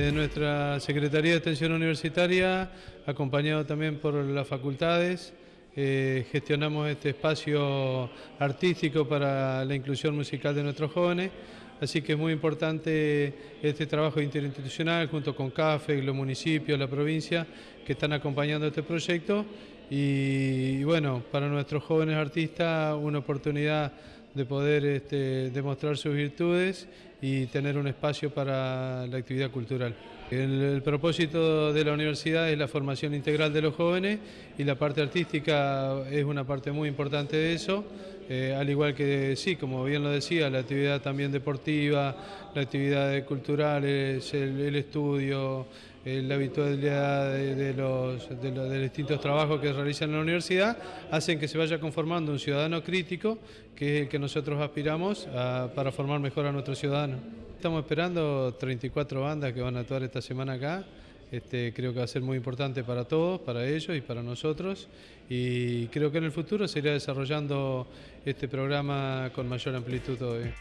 de nuestra Secretaría de Extensión Universitaria, acompañado también por las facultades, eh, gestionamos este espacio artístico para la inclusión musical de nuestros jóvenes, así que es muy importante este trabajo interinstitucional junto con CAFE, los municipios, la provincia, que están acompañando este proyecto. Y, bueno, para nuestros jóvenes artistas una oportunidad de poder este, demostrar sus virtudes y tener un espacio para la actividad cultural. El, propósito de la universidad es la formación integral de los jóvenes y la parte artística es una parte muy importante de eso, eh, al igual que, sí, como bien lo decía, la actividad también deportiva, la actividad cultural, el, estudio, la habitualidad de, los, de, distintos trabajos que realizan en la universidad, hacen que se vaya conformando un ciudadano crítico, que es el que nosotros aspiramos para formar mejor a nuestros ciudadanos. Estamos esperando 34 bandas que van a actuar esta semana acá. Este, creo que va a ser muy importante para todos, para ellos y para nosotros. Y creo que en el futuro se desarrollando este programa con mayor amplitud todavía.